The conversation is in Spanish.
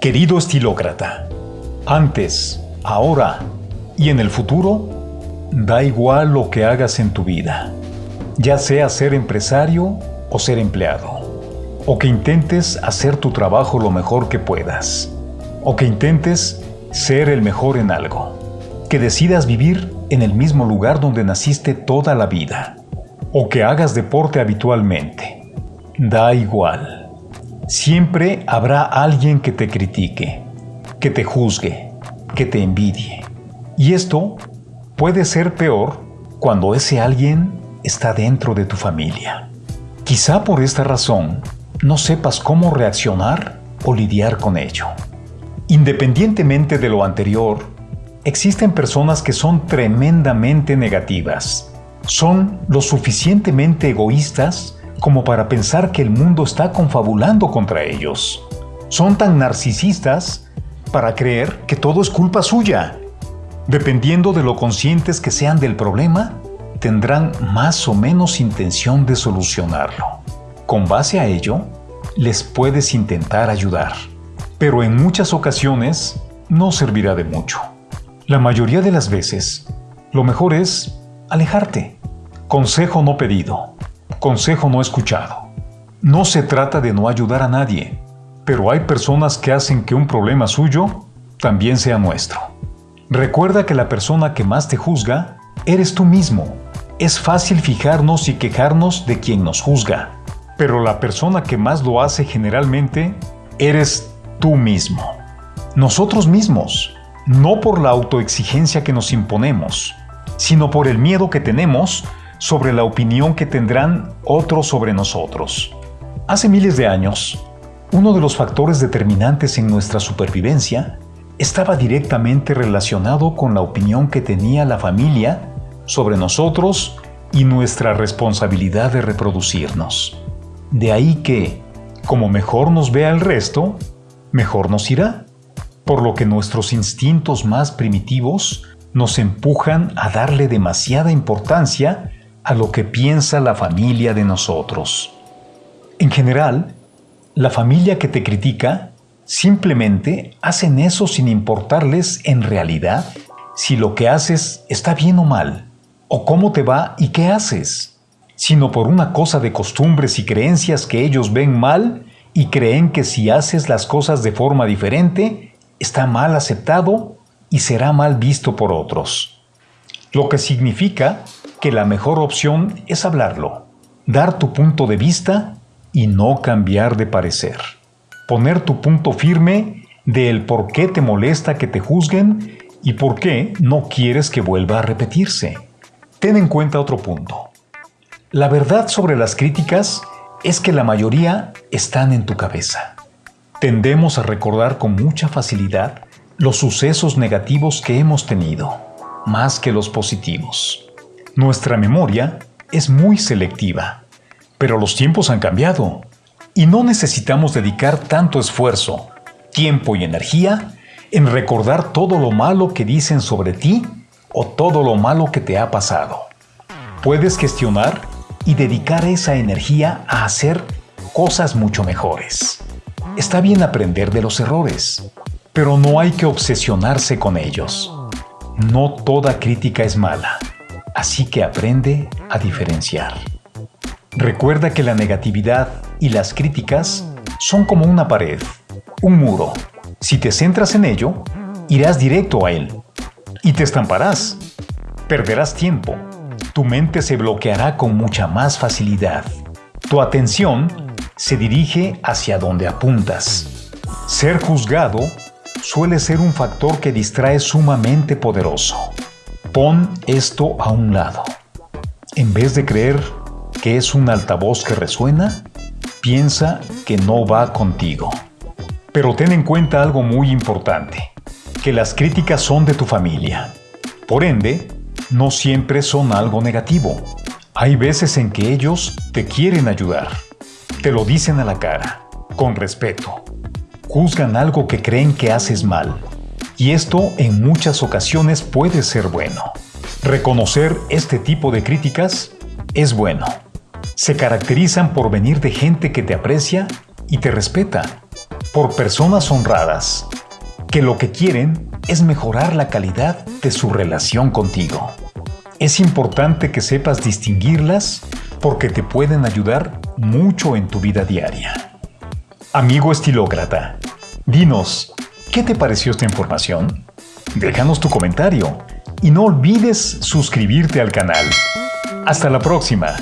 Querido estilócrata, antes, ahora y en el futuro, da igual lo que hagas en tu vida, ya sea ser empresario o ser empleado, o que intentes hacer tu trabajo lo mejor que puedas, o que intentes ser el mejor en algo, que decidas vivir en el mismo lugar donde naciste toda la vida, o que hagas deporte habitualmente. Da igual. Siempre habrá alguien que te critique, que te juzgue, que te envidie. Y esto puede ser peor cuando ese alguien está dentro de tu familia. Quizá por esta razón no sepas cómo reaccionar o lidiar con ello. Independientemente de lo anterior, existen personas que son tremendamente negativas. Son lo suficientemente egoístas como para pensar que el mundo está confabulando contra ellos. Son tan narcisistas para creer que todo es culpa suya. Dependiendo de lo conscientes que sean del problema, tendrán más o menos intención de solucionarlo. Con base a ello, les puedes intentar ayudar, pero en muchas ocasiones no servirá de mucho. La mayoría de las veces, lo mejor es alejarte. Consejo no pedido. Consejo no escuchado. No se trata de no ayudar a nadie, pero hay personas que hacen que un problema suyo también sea nuestro. Recuerda que la persona que más te juzga eres tú mismo. Es fácil fijarnos y quejarnos de quien nos juzga, pero la persona que más lo hace generalmente eres tú mismo. Nosotros mismos, no por la autoexigencia que nos imponemos, sino por el miedo que tenemos sobre la opinión que tendrán otros sobre nosotros. Hace miles de años, uno de los factores determinantes en nuestra supervivencia estaba directamente relacionado con la opinión que tenía la familia sobre nosotros y nuestra responsabilidad de reproducirnos. De ahí que, como mejor nos vea el resto, mejor nos irá, por lo que nuestros instintos más primitivos nos empujan a darle demasiada importancia a lo que piensa la familia de nosotros. En general, la familia que te critica simplemente hacen eso sin importarles en realidad si lo que haces está bien o mal, o cómo te va y qué haces, sino por una cosa de costumbres y creencias que ellos ven mal y creen que si haces las cosas de forma diferente, está mal aceptado y será mal visto por otros. Lo que significa que la mejor opción es hablarlo, dar tu punto de vista y no cambiar de parecer. Poner tu punto firme del por qué te molesta que te juzguen y por qué no quieres que vuelva a repetirse. Ten en cuenta otro punto. La verdad sobre las críticas es que la mayoría están en tu cabeza. Tendemos a recordar con mucha facilidad los sucesos negativos que hemos tenido, más que los positivos. Nuestra memoria es muy selectiva, pero los tiempos han cambiado y no necesitamos dedicar tanto esfuerzo, tiempo y energía en recordar todo lo malo que dicen sobre ti o todo lo malo que te ha pasado. Puedes gestionar y dedicar esa energía a hacer cosas mucho mejores. Está bien aprender de los errores, pero no hay que obsesionarse con ellos. No toda crítica es mala así que aprende a diferenciar. Recuerda que la negatividad y las críticas son como una pared, un muro. Si te centras en ello, irás directo a él y te estamparás. Perderás tiempo. Tu mente se bloqueará con mucha más facilidad. Tu atención se dirige hacia donde apuntas. Ser juzgado suele ser un factor que distrae sumamente poderoso. Pon esto a un lado. En vez de creer que es un altavoz que resuena, piensa que no va contigo. Pero ten en cuenta algo muy importante, que las críticas son de tu familia. Por ende, no siempre son algo negativo. Hay veces en que ellos te quieren ayudar. Te lo dicen a la cara, con respeto. Juzgan algo que creen que haces mal y esto en muchas ocasiones puede ser bueno. Reconocer este tipo de críticas es bueno. Se caracterizan por venir de gente que te aprecia y te respeta. por personas honradas, que lo que quieren es mejorar la calidad de su relación contigo. Es importante que sepas distinguirlas porque te pueden ayudar mucho en tu vida diaria. Amigo estilócrata, dinos, ¿qué te pareció esta información? Déjanos tu comentario y no olvides suscribirte al canal. Hasta la próxima.